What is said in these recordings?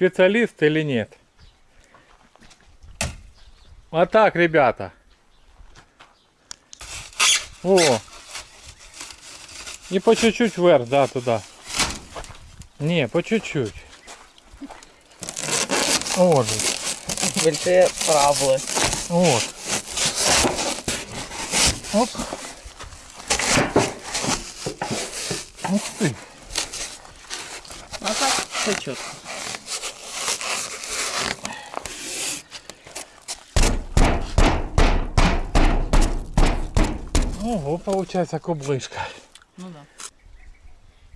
специалист или нет. А так, ребята. О. И по чуть-чуть вверх, да, туда. Не, по чуть-чуть. Вот же. Большие травлы. Вот. Оп. Ух ты. А так все четко. Ого, получается кублышка. Ну да.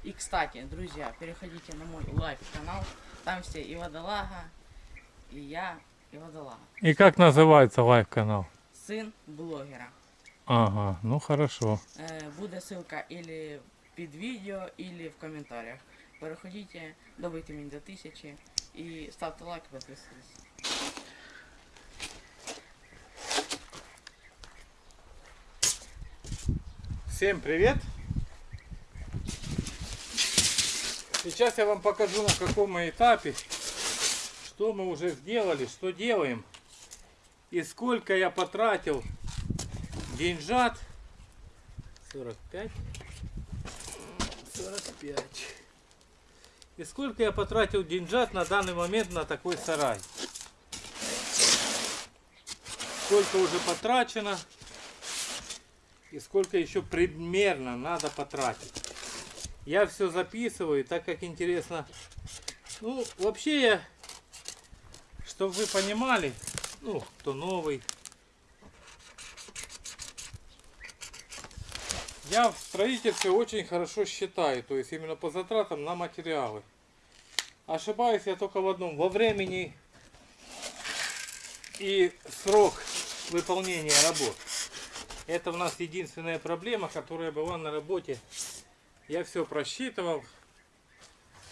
И кстати, друзья, переходите на мой лайв канал. Там все и водолага, и я, и водолага. И как называется лайв канал? Сын блогера. Ага, ну хорошо. Е, буде ссылка или під відео, или в коментарях. Переходите, добийте мені до тисячі і ставте лайк, підписуйтесь. Всем привет! Сейчас я вам покажу на каком мы этапе, что мы уже сделали, что делаем и сколько я потратил деньжат. 45. 45. И сколько я потратил деньжат на данный момент на такой сарай. Сколько уже потрачено и сколько еще примерно надо потратить. Я все записываю, так как интересно. Ну, вообще я, чтобы вы понимали, ну, кто новый. Я в строительстве очень хорошо считаю, то есть именно по затратам на материалы. Ошибаюсь я только в одном, во времени и срок выполнения работ. Это у нас единственная проблема, которая была на работе. Я все просчитывал.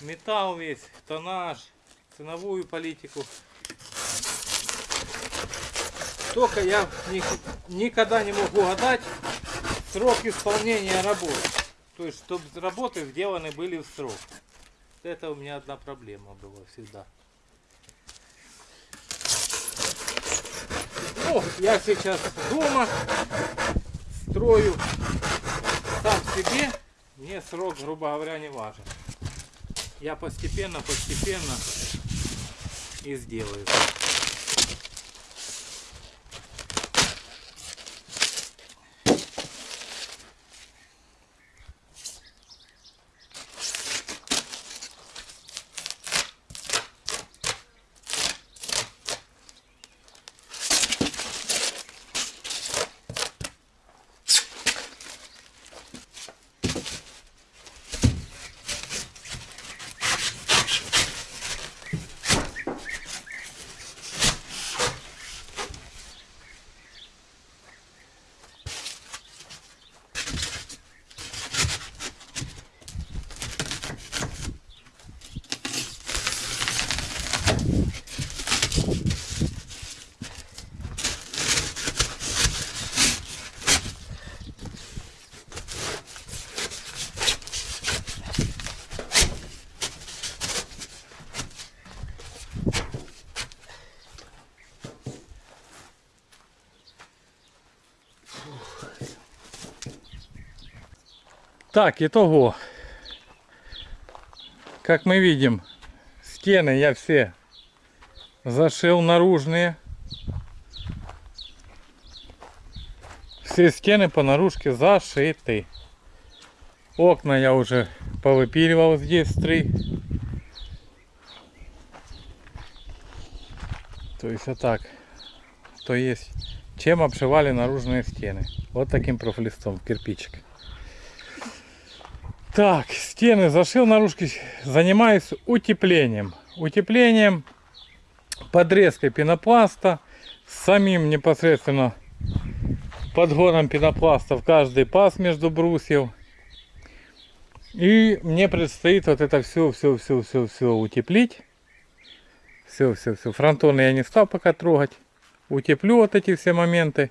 Металл весь, тоннаж, ценовую политику. Только я ни- никогда не могу гадать срок исполнения работ. То есть, чтобы работы сделаны были в срок. Это у меня одна проблема была всегда. Я сейчас дома строю сам себе, мне срок, грубо говоря, не важен. Я постепенно, постепенно и сделаю. Так, итого. Как мы видим, стены я все зашил наружные. Все стены по наружке зашиты. Окна я уже повыпиливал здесь три. То есть вот так. То есть чем обшивали наружные стены. Вот таким профлистом, кирпичик. Так, стены зашил наружки, занимаюсь утеплением. Утеплением, подрезкой пенопласта, самим непосредственно подгоном пенопласта в каждый паз между брусьев. И мне предстоит вот это все, все, все, все, все утеплить. Все, все, все. Фронтоны я не стал пока трогать. Утеплю вот эти все моменты.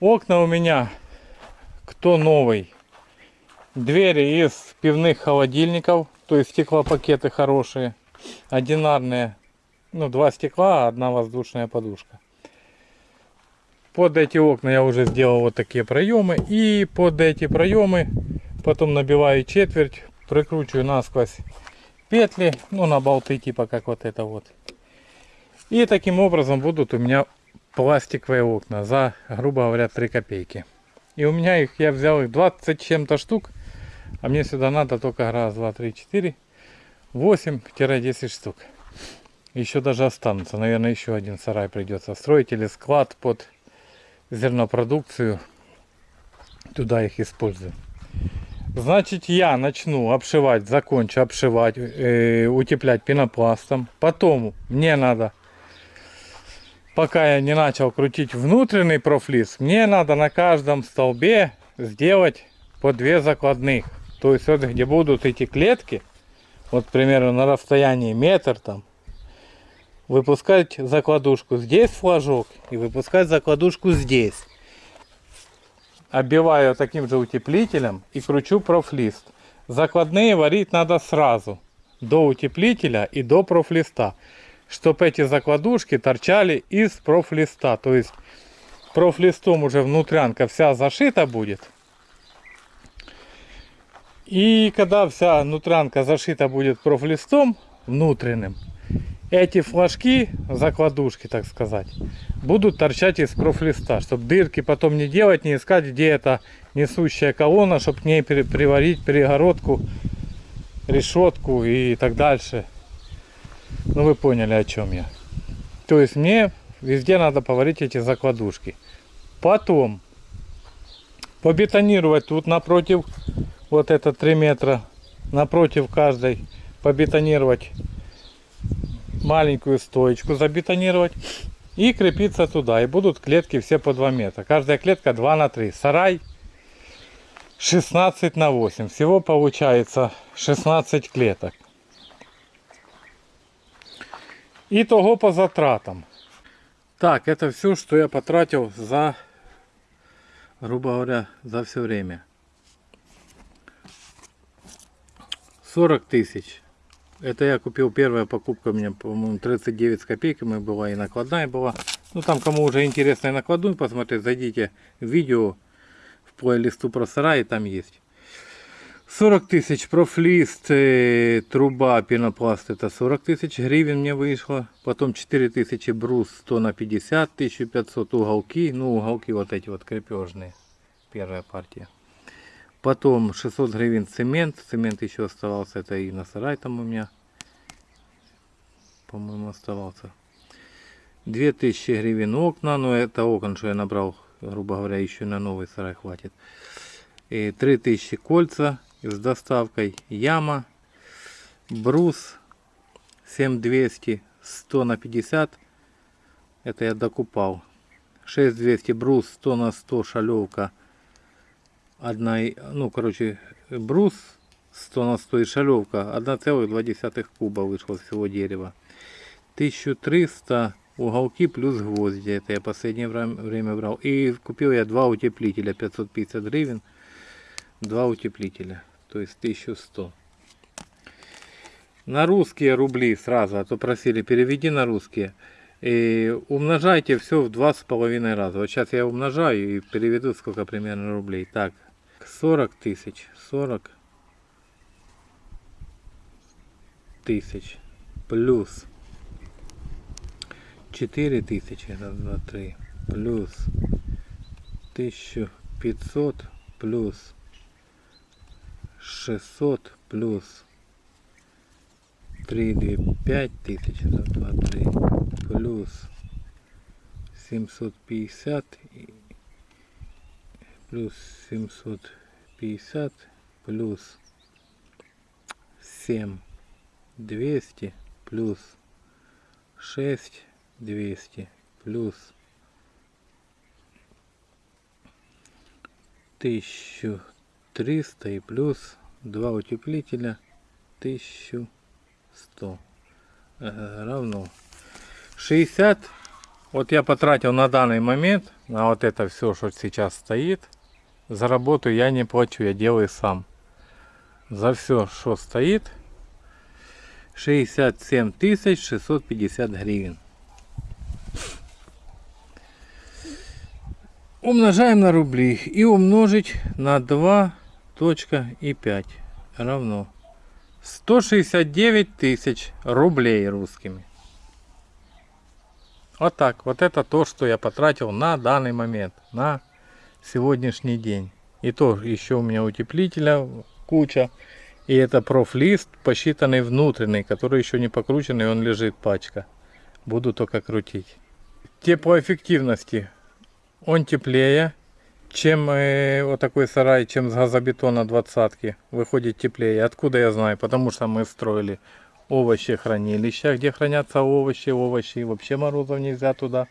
Окна у меня, кто новый, Двери из пивных холодильников, то есть стеклопакеты хорошие. одинарные, ну, два стекла, одна воздушная подушка. Под эти окна я уже сделал вот такие проемы. И под эти проемы потом набиваю четверть, прикручиваю насквозь петли, ну, на болты типа как вот это вот. И таким образом будут у меня пластиковые окна за, грубо говоря, 3 копейки. И у меня их, я взял их 20 чем-то штук. А мне сюда надо только раз, два, три, четыре, 8-10 штук. Еще даже останутся. Наверное, еще один сарай придется строить или склад под зернопродукцию. Туда их использую. Значит, я начну обшивать, закончу обшивать, э, утеплять пенопластом. Потом мне надо, пока я не начал крутить внутренний профлиз, мне надо на каждом столбе сделать по две закладных. То есть вот где будут эти клетки, вот, к примеру, на расстоянии метр там, выпускать закладушку здесь флажок и выпускать закладушку здесь. Оббиваю таким же утеплителем и кручу профлист. Закладные варить надо сразу, до утеплителя и до профлиста, чтобы эти закладушки торчали из профлиста. То есть профлистом уже внутрянка вся зашита будет. И когда вся внутрянка зашита будет профлистом внутренним, эти флажки, закладушки, так сказать, будут торчать из профлиста, чтобы дырки потом не делать, не искать, где это несущая колонна, чтобы к ней приварить перегородку, решетку и так дальше. Ну вы поняли, о чем я. То есть мне везде надо поварить эти закладушки. Потом побетонировать тут напротив, вот это 3 метра, напротив каждой, побетонировать маленькую стоечку забетонировать и крепиться туда. И будут клетки все по 2 метра. Каждая клетка 2 на 3. Сарай 16 на 8. Всего получается 16 клеток. Итого по затратам. Так, это все, что я потратил за, грубо говоря, за все время. 40 тысяч. Это я купил, первая покупка у меня, по-моему, 39 с копейками была и накладная была. Ну там, кому уже интересно и накладную посмотреть, зайдите в видео в плейлисту про сарай, там есть. 40 тысяч профлист, э, труба, пенопласт, это 40 тысяч гривен мне вышло. Потом 4 тысячи брус, 100 на 50, 1500 уголки. Ну, уголки вот эти вот крепежные, первая партия. Потом 600 гривен цемент. Цемент еще оставался. Это и на сарай там у меня. По-моему оставался. 2000 гривен окна. Но это окон, что я набрал. Грубо говоря, еще на новый сарай хватит. И 3000 кольца с доставкой. Яма. Брус. 7200. 100 на 50. Это я докупал. 6200 брус. 100 на 100 шалевка одна, ну, короче, брус 100 на 100 и шалевка 1,2 куба вышло всего дерева. 1300 уголки плюс гвозди. Это я последнее время брал. И купил я два утеплителя 550 гривен. Два утеплителя. То есть 1100. На русские рубли сразу, а то просили переведи на русские. И умножайте все в два с половиной раза. Вот сейчас я умножаю и переведу сколько примерно рублей. Так, 40 тысяч 40 тысяч плюс 4 тысячи раз два три плюс 1500 плюс 600 плюс 3 2 5 тысяч раз два три плюс 750 плюс 750 плюс 7 200 плюс 6 200 плюс 1300 и плюс 2 утеплителя 1100 э, равно 60 вот я потратил на данный момент на вот это все что сейчас стоит за работу я не плачу, я делаю сам. За все, что стоит, 67 тысяч 650 гривен. Умножаем на рубли и умножить на 2.5 равно 169 тысяч рублей русскими. Вот так. Вот это то, что я потратил на данный момент, на сегодняшний день. И то еще у меня утеплителя куча. И это профлист, посчитанный внутренний, который еще не покрученный, он лежит пачка. Буду только крутить. Теплоэффективности. Он теплее, чем э, вот такой сарай, чем с газобетона двадцатки. Выходит теплее. Откуда я знаю? Потому что мы строили овощи хранилища, где хранятся овощи, овощи. Вообще морозов нельзя туда.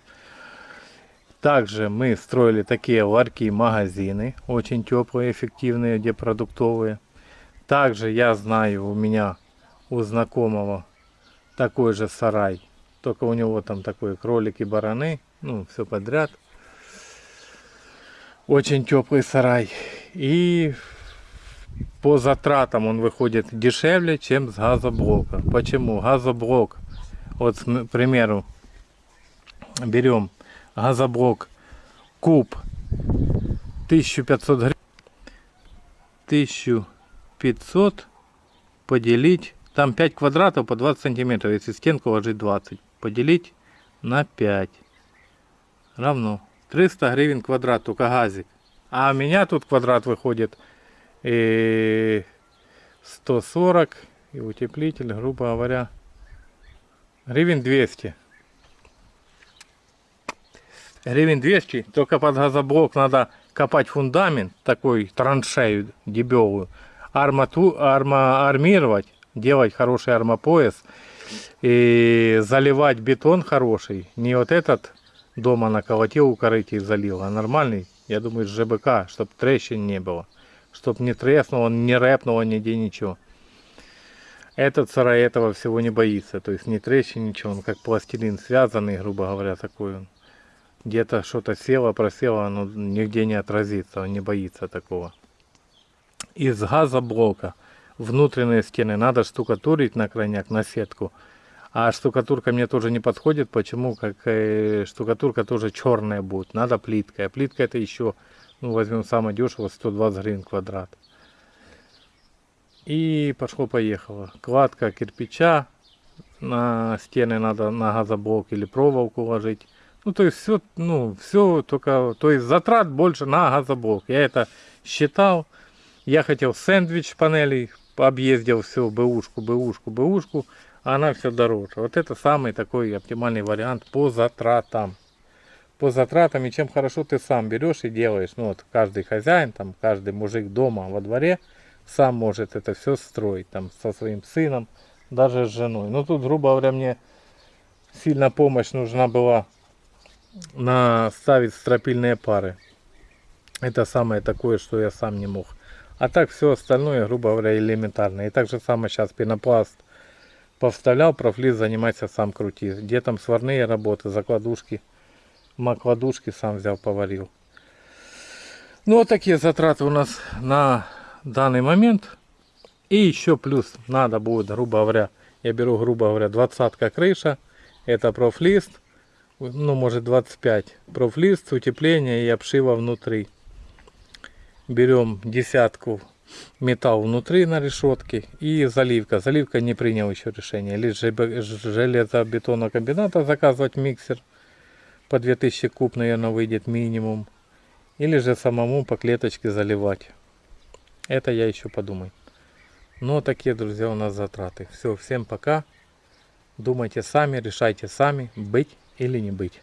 Также мы строили такие ларьки, магазины, очень теплые, эффективные, где продуктовые. Также я знаю, у меня у знакомого такой же сарай. Только у него там такой кролики, бараны, ну, все подряд. Очень теплый сарай. И по затратам он выходит дешевле, чем с газоблока. Почему? Газоблок, вот, к примеру, берем газоблок куб 1500 гривен. 1500 поделить, там 5 квадратов по 20 сантиметров, если стенку ложить 20, поделить на 5 равно 300 гривен квадрат, только газик. А у меня тут квадрат выходит и 140 и утеплитель, грубо говоря, гривен 200. Гривен 200, только под газоблок надо копать фундамент, такой траншею дебелую, армату, арма, армировать, делать хороший армопояс и заливать бетон хороший. Не вот этот дома наколотил у корыти и залил, а нормальный, я думаю, с ЖБК, чтобы трещин не было. Чтоб не треснуло, не рэпнуло нигде ничего. Этот сарай этого всего не боится. То есть не трещин, ничего. Он как пластилин связанный, грубо говоря, такой он. Где-то что-то село, просело, оно нигде не отразится. Он не боится такого. Из газоблока внутренние стены надо штукатурить на крайняк, на сетку. А штукатурка мне тоже не подходит. Почему? Как э, штукатурка тоже черная будет. Надо плитка. А плитка это еще, ну возьмем самое дешево, 120 гривен квадрат. И пошло-поехало. Кладка кирпича. На стены надо на газоблок или проволоку ложить. Ну, то есть все, ну, все только, то есть затрат больше на газоблок. Я это считал. Я хотел сэндвич панелей, объездил все, бэушку, бэушку, бэушку а она все дороже. Вот это самый такой оптимальный вариант по затратам. По затратам, и чем хорошо ты сам берешь и делаешь. Ну вот каждый хозяин, там каждый мужик дома во дворе сам может это все строить. Там со своим сыном, даже с женой. Ну тут, грубо говоря, мне сильно помощь нужна была на ставить стропильные пары. Это самое такое, что я сам не мог. А так все остальное, грубо говоря, элементарно. И так же самое сейчас пенопласт повставлял, профлиз занимайся сам крути. Где там сварные работы, закладушки, макладушки сам взял, поварил. Ну вот такие затраты у нас на данный момент. И еще плюс надо будет, грубо говоря, я беру, грубо говоря, двадцатка крыша. Это профлист, ну может 25. Профлист, утепление и обшива внутри. Берем десятку металл внутри на решетке и заливка. Заливка не принял еще решение. Лишь железобетонокомбината заказывать миксер по 2000 куб, наверное, выйдет минимум. Или же самому по клеточке заливать. Это я еще подумаю. Но такие, друзья, у нас затраты. Все, всем пока. Думайте сами, решайте сами, быть или не быть.